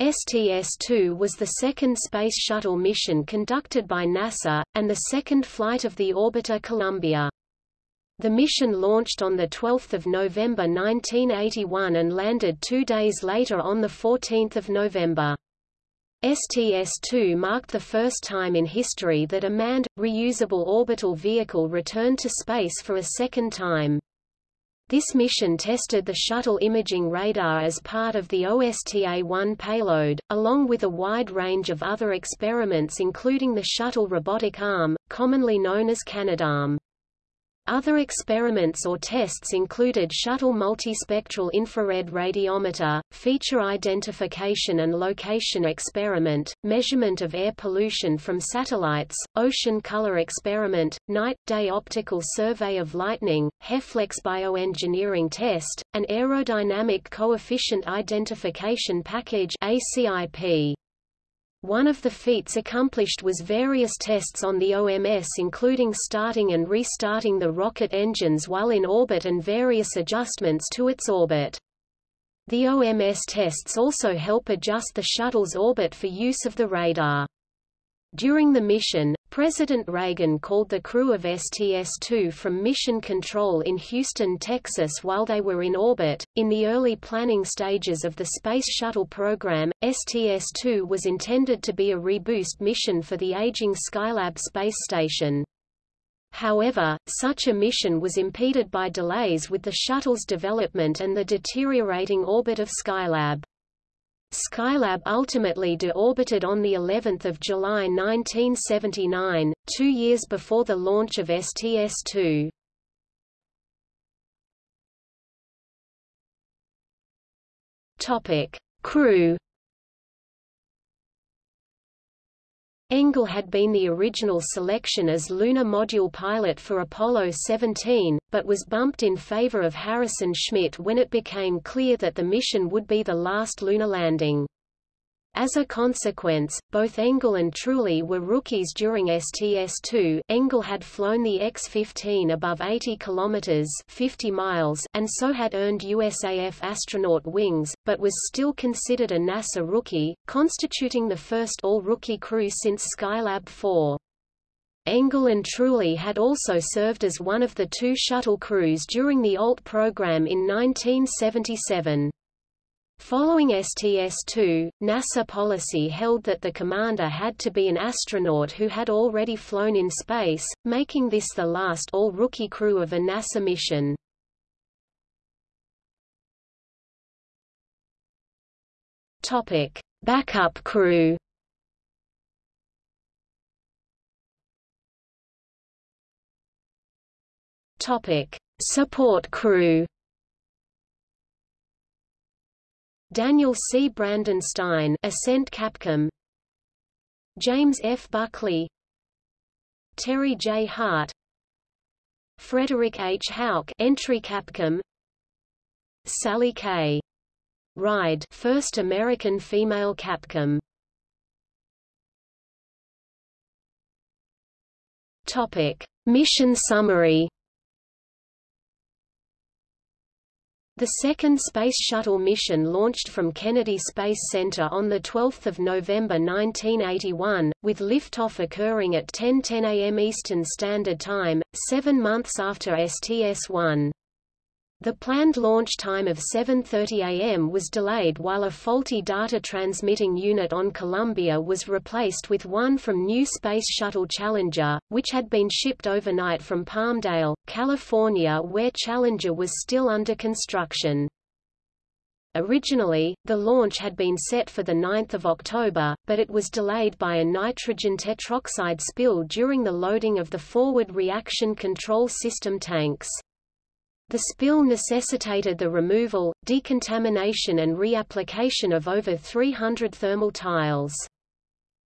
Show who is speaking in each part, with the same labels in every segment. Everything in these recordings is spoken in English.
Speaker 1: STS-2 was the second Space Shuttle mission conducted by NASA, and the second flight of the orbiter Columbia. The mission launched on 12 November 1981 and landed two days later on 14 November. STS-2 marked the first time in history that a manned, reusable orbital vehicle returned to space for a second time. This mission tested the shuttle imaging radar as part of the OSTA-1 payload, along with a wide range of other experiments including the shuttle robotic arm, commonly known as Canadarm. Other experiments or tests included shuttle multispectral infrared radiometer, feature identification and location experiment, measurement of air pollution from satellites, ocean color experiment, night-day optical survey of lightning, HEFLEX bioengineering test, and aerodynamic coefficient identification package ACIP. One of the feats accomplished was various tests on the OMS including starting and restarting the rocket engines while in orbit and various adjustments to its orbit. The OMS tests also help adjust the shuttle's orbit for use of the radar. During the mission, President Reagan called the crew of STS-2 from Mission Control in Houston, Texas while they were in orbit. In the early planning stages of the Space Shuttle program, STS-2 was intended to be a reboost mission for the aging Skylab space station. However, such a mission was impeded by delays with the shuttle's development and the deteriorating orbit of Skylab. Skylab ultimately deorbited on the 11th of July 1979, two years before the launch of STS-2. Topic: Crew. Engle had been the original selection as lunar module pilot for Apollo 17, but was bumped in favor of Harrison Schmitt when it became clear that the mission would be the last lunar landing. As a consequence, both Engle and Truly were rookies during STS-2. Engle had flown the X-15 above 80 kilometers (50 miles) and so had earned USAF astronaut wings, but was still considered a NASA rookie, constituting the first all-rookie crew since Skylab 4. Engle and Truly had also served as one of the two shuttle crews during the ALT program in 1977. Following STS-2, NASA policy held that the commander had to be an astronaut who had already flown in space, making this the last all-rookie crew of a NASA mission. Topic: Backup crew. Topic: Support crew. Daniel C. Brandenstein Ascent Capcom James F. Buckley Terry J. Hart Frederick H. Houck Entry Capcom Sally K. Ride First American Female Capcom Topic Mission Summary The second Space Shuttle mission launched from Kennedy Space Center on 12 November 1981, with liftoff occurring at 10:10 10 a.m. Eastern Standard Time, seven months after STS-1. The planned launch time of 7.30 am was delayed while a faulty data transmitting unit on Columbia was replaced with one from New Space Shuttle Challenger, which had been shipped overnight from Palmdale, California where Challenger was still under construction. Originally, the launch had been set for 9 October, but it was delayed by a nitrogen tetroxide spill during the loading of the forward reaction control system tanks. The spill necessitated the removal, decontamination and reapplication of over 300 thermal tiles.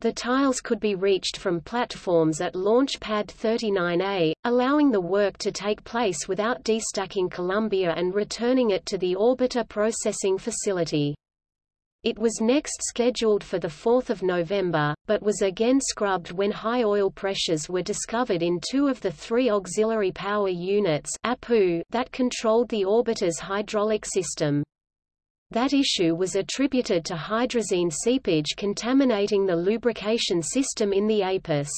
Speaker 1: The tiles could be reached from platforms at Launch Pad 39A, allowing the work to take place without destacking Columbia and returning it to the orbiter processing facility. It was next scheduled for 4 November, but was again scrubbed when high oil pressures were discovered in two of the three auxiliary power units that controlled the orbiter's hydraulic system. That issue was attributed to hydrazine seepage contaminating the lubrication system in the APUS.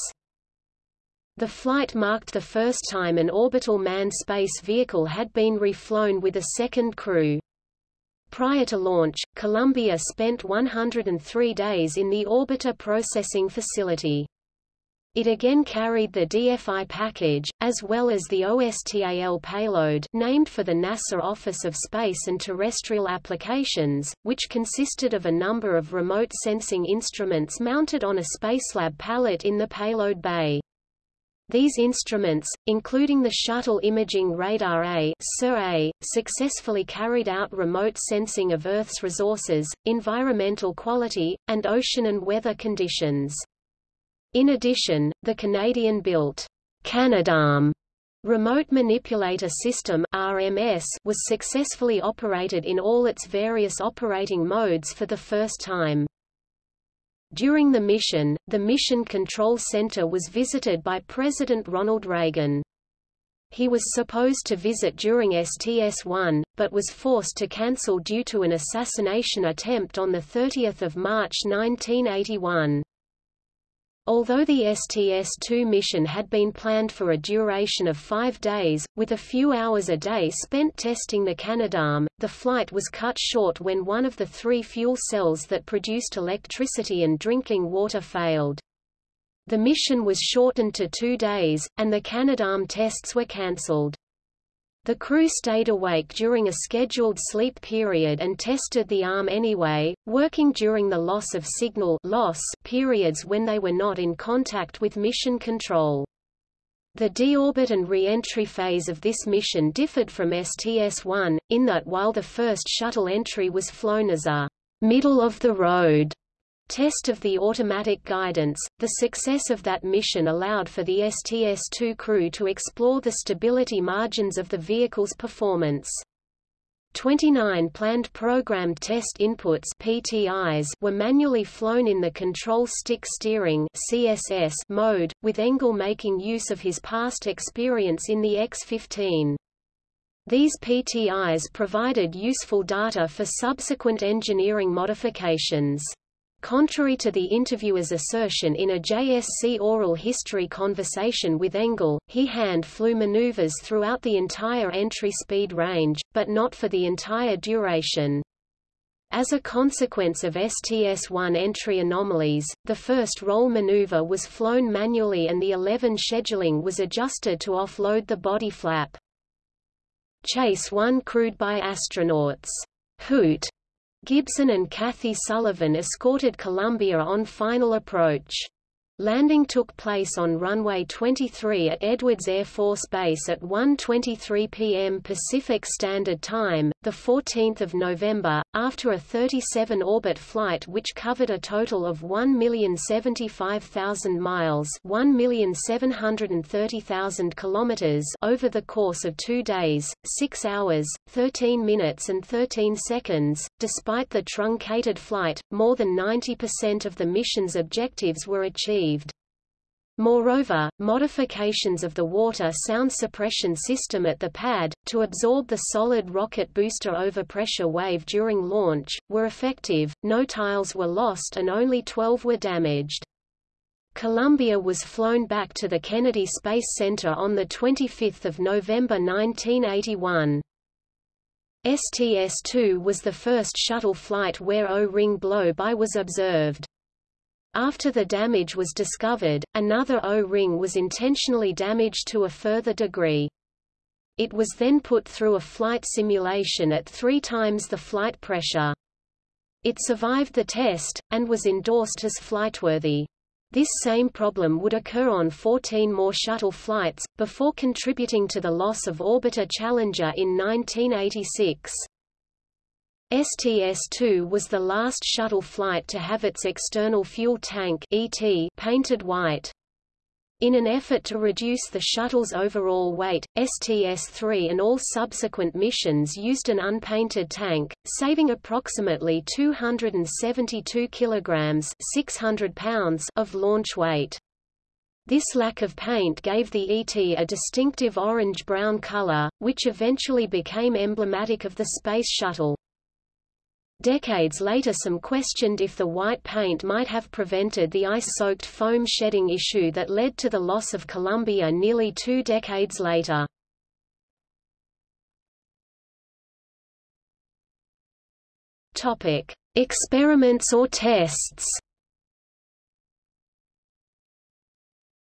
Speaker 1: The flight marked the first time an orbital manned space vehicle had been reflown with a second crew. Prior to launch, Columbia spent 103 days in the Orbiter Processing Facility. It again carried the DFI package, as well as the OSTA-1 payload named for the NASA Office of Space and Terrestrial Applications, which consisted of a number of remote sensing instruments mounted on a Spacelab pallet in the payload bay. These instruments, including the Shuttle Imaging Radar A, A successfully carried out remote sensing of Earth's resources, environmental quality, and ocean and weather conditions. In addition, the Canadian-built Canadarm Remote Manipulator System RMS was successfully operated in all its various operating modes for the first time. During the mission, the Mission Control Center was visited by President Ronald Reagan. He was supposed to visit during STS-1, but was forced to cancel due to an assassination attempt on 30 March 1981. Although the STS-2 mission had been planned for a duration of five days, with a few hours a day spent testing the Canadarm, the flight was cut short when one of the three fuel cells that produced electricity and drinking water failed. The mission was shortened to two days, and the Canadarm tests were cancelled. The crew stayed awake during a scheduled sleep period and tested the arm anyway, working during the loss of signal loss periods when they were not in contact with mission control. The deorbit and re-entry phase of this mission differed from STS-1, in that while the first shuttle entry was flown as a middle-of-the-road Test of the automatic guidance. The success of that mission allowed for the STS-2 crew to explore the stability margins of the vehicle's performance. 29 planned programmed test inputs PTIs were manually flown in the control stick steering CSS mode, with Engle making use of his past experience in the X-15. These PTIs provided useful data for subsequent engineering modifications. Contrary to the interviewer's assertion in a JSC oral history conversation with Engle, he hand flew maneuvers throughout the entire entry speed range, but not for the entire duration. As a consequence of STS-1 entry anomalies, the first roll maneuver was flown manually and the elevon scheduling was adjusted to offload the body flap. Chase 1 crewed by astronauts Hoot Gibson and Kathy Sullivan escorted Columbia on final approach. Landing took place on runway 23 at Edwards Air Force Base at 1:23 p.m. Pacific Standard Time, the 14th of November, after a 37-orbit flight which covered a total of 1,075,000 miles, 1,730,000 kilometers over the course of 2 days, 6 hours, 13 minutes and 13 seconds. Despite the truncated flight, more than 90% of the mission's objectives were achieved. Moreover, modifications of the water sound suppression system at the pad, to absorb the solid rocket booster overpressure wave during launch, were effective, no tiles were lost and only 12 were damaged. Columbia was flown back to the Kennedy Space Center on 25 November 1981. STS-2 was the first shuttle flight where O-ring blow-by was observed. After the damage was discovered, another O-ring was intentionally damaged to a further degree. It was then put through a flight simulation at three times the flight pressure. It survived the test, and was endorsed as flightworthy. This same problem would occur on 14 more shuttle flights, before contributing to the loss of orbiter Challenger in 1986. STS-2 was the last shuttle flight to have its external fuel tank ET painted white. In an effort to reduce the shuttle's overall weight, STS-3 and all subsequent missions used an unpainted tank, saving approximately 272 kilograms 600 pounds of launch weight. This lack of paint gave the ET a distinctive orange-brown color, which eventually became emblematic of the Space Shuttle. Decades later some questioned if the white paint might have prevented the ice-soaked foam shedding issue that led to the loss of Columbia nearly two decades later. Topic: Experiments or tests.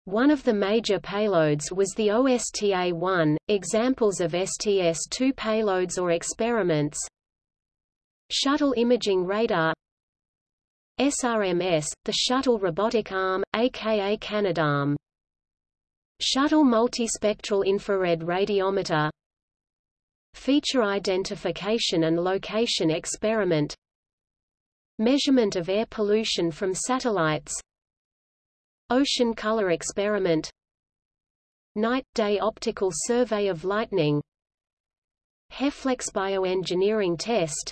Speaker 1: One of the major payloads was the OSTA-1. Examples of STS-2 payloads or experiments Shuttle Imaging Radar SRMS, the Shuttle Robotic Arm, aka Canadarm Shuttle Multispectral Infrared Radiometer. Feature Identification and Location Experiment. Measurement of air pollution from satellites. Ocean Color Experiment. Night-day optical survey of lightning. HEFLEX bioengineering test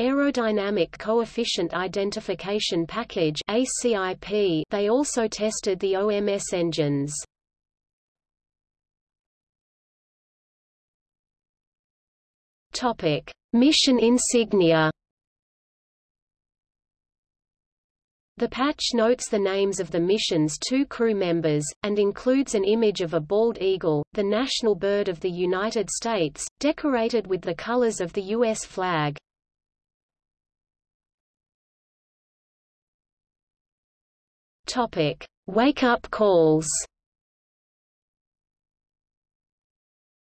Speaker 1: Aerodynamic Coefficient Identification Package ACIP they also tested the OMS engines. Topic: Mission insignia. The patch notes the names of the mission's two crew members, and includes an image of a bald eagle, the national bird of the United States, decorated with the colors of the U.S. flag. Topic: Wake-up calls.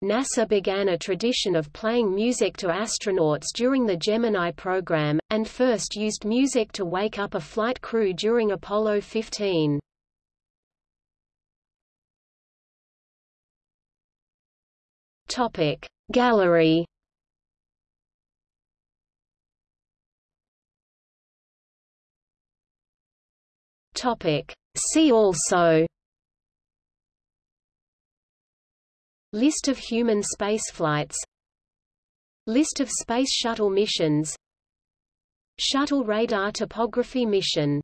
Speaker 1: NASA began a tradition of playing music to astronauts during the Gemini program, and first used music to wake up a flight crew during Apollo 15. Topic: Gallery. Topic. See also List of human spaceflights List of Space Shuttle missions Shuttle Radar Topography Mission